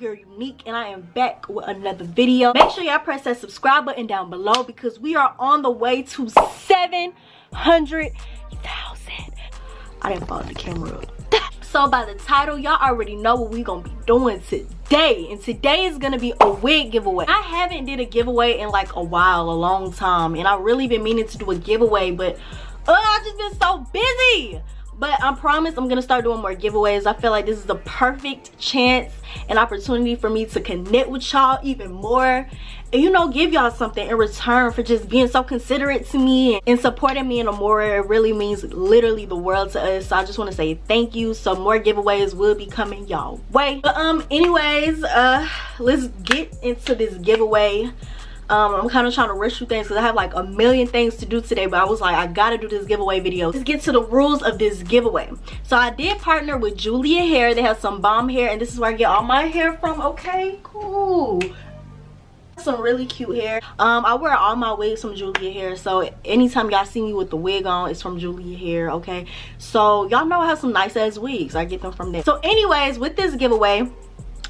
your girl unique and i am back with another video. Make sure y'all press that subscribe button down below because we are on the way to 700,000 i didn't follow the camera so by the title y'all already know what we gonna be doing today and today is gonna be a wig giveaway. I haven't did a giveaway in like a while a long time and i really been meaning to do a giveaway but uh, i've just been so busy but i promise i'm gonna start doing more giveaways. I feel like this is the perfect chance and opportunity for me to connect with y'all even more. And you know give y'all something in return for just being so considerate to me and supporting me in a more it really means literally the world to us. So i just want to say thank you. So more giveaways will be coming y'all way. But um anyways uh let's get into this giveaway um, i'm kind of trying to rush through things because i have like a million things to do today but i was like i gotta do this giveaway video. Let's get to the rules of this giveaway. So i did partner with julia hair they have some bomb hair and this is where i get all my hair from. Okay cool. Some really cute hair. Um i wear all my wigs from julia hair so anytime y'all see me with the wig on it's from julia hair okay? So y'all know i have some nice ass wigs. I get them from there. So anyways with this giveaway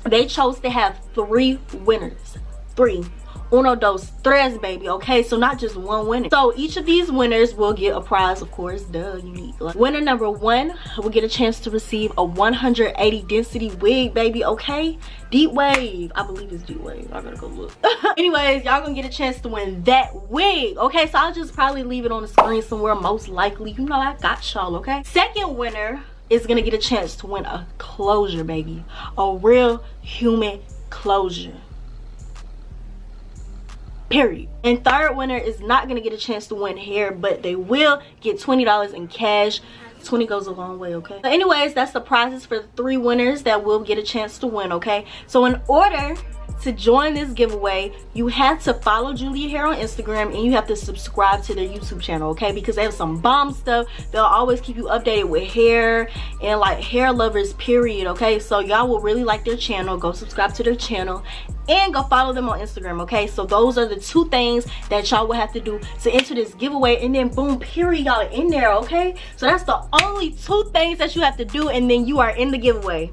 they chose to have three winners. Three uno dos tres baby okay? So not just one winner. So each of these winners will get a prize of course duh unique winner number one will get a chance to receive a 180 density wig baby okay? Deep wave. I believe it's deep wave. I gotta go look. Anyways y'all gonna get a chance to win that wig okay? So i'll just probably leave it on the screen somewhere most likely. You know i got y'all okay? Second winner is gonna get a chance to win a closure baby. A real human closure period. And third winner is not gonna get a chance to win hair but they will get 20 dollars in cash. 20 goes a long way okay? But anyways that's the prizes for the three winners that will get a chance to win okay? So in order to join this giveaway you have to follow julia hair on instagram and you have to subscribe to their youtube channel okay? Because they have some bomb stuff. They'll always keep you updated with hair and like hair lovers period okay? So y'all will really like their channel. Go subscribe to their channel and go follow them on instagram okay? So those are the two things that y'all will have to do to enter this giveaway and then boom period y'all in there okay? So that's the only two things that you have to do and then you are in the giveaway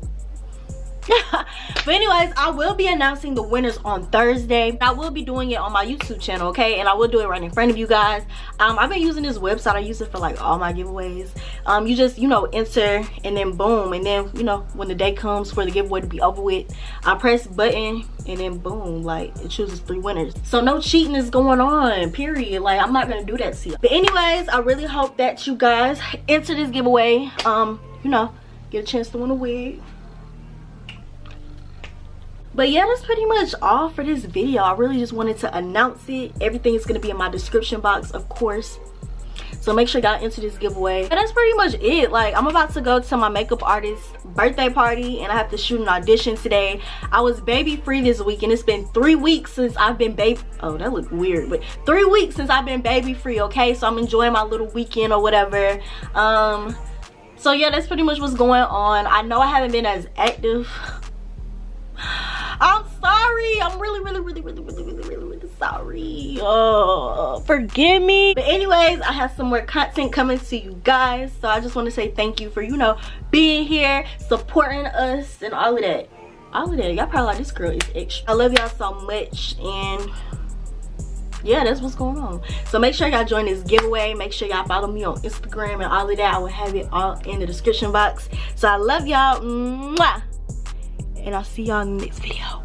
but anyways i will be announcing the winners on thursday. I will be doing it on my youtube channel okay? And i will do it right in front of you guys. Um i've been using this website. I use it for like all my giveaways. Um you just you know enter and then boom. And then you know when the day comes for the giveaway to be over with i press button and then boom. Like it chooses three winners. So no cheating is going on period. Like i'm not gonna do that to you. But anyways i really hope that you guys enter this giveaway. Um you know get a chance to win a wig but yeah that's pretty much all for this video. I really just wanted to announce it. Everything is going to be in my description box of course. So make sure y'all enter this giveaway. And that's pretty much it. Like i'm about to go to my makeup artist's birthday party and i have to shoot an audition today. I was baby free this week and it's been three weeks since i've been baby oh that looked weird but three weeks since i've been baby free okay? So i'm enjoying my little weekend or whatever. Um so yeah that's pretty much what's going on. I know i haven't been as active really, really, really, really, really, really, sorry. Oh, forgive me. But anyways, I have some more content coming to you guys. So I just want to say thank you for, you know, being here, supporting us and all of that. All of that. Y'all probably like, this girl is extra. I love y'all so much. And yeah that's what's going on so make sure y'all join this giveaway make sure y'all follow me on instagram and all of that i will have it all in the description box so i love y'all and i'll see y'all in the next video